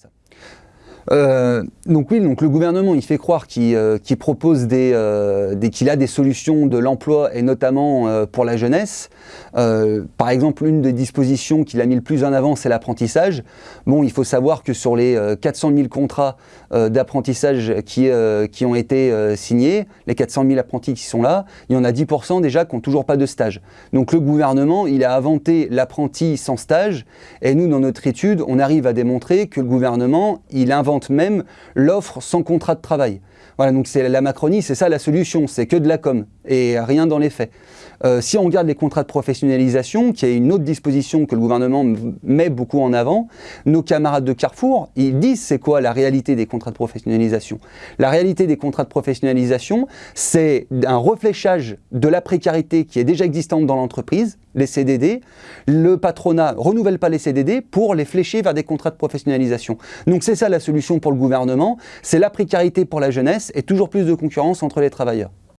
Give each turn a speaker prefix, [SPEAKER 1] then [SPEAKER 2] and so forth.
[SPEAKER 1] 是。Euh, donc oui, le gouvernement il fait croire qu'il euh, propose des, euh, qu'il a des solutions de l'emploi et notamment pour la jeunesse. par exemple, une des dispositions qu'il a mis le plus en avant, c'est l'apprentissage. Bon, il faut savoir que sur les 400 000 contrats d'apprentissage qui, qui ont été signés, les 400 000 apprentis qui sont là, il y en a 10% déjà qui n'ont toujours pas de stage. Donc le gouvernement, il a inventé l'apprenti sans stage et nous, dans notre étude, on arrive à démontrer que le gouvernement, il invente même l'offre sans contrat de travail. Voilà, donc c'est la Macronie, c'est ça la solution, c'est que de la com et rien dans les faits. Euh, si on regarde les contrats de professionnalisation, qui est une autre disposition que le gouvernement met beaucoup en avant, nos camarades de Carrefour, ils disent c'est quoi la réalité des contrats de professionnalisation? La réalité des contrats de professionnalisation, c'est un refléchage de la précarité qui est déjà existante dans l'entreprise, les CDD. Le patronat renouvelle pas les CDD pour les flécher vers des contrats de professionnalisation. Donc c'est ça la solution pour le gouvernement, c'est la précarité pour la jeunesse et toujours plus de concurrence entre les travailleurs.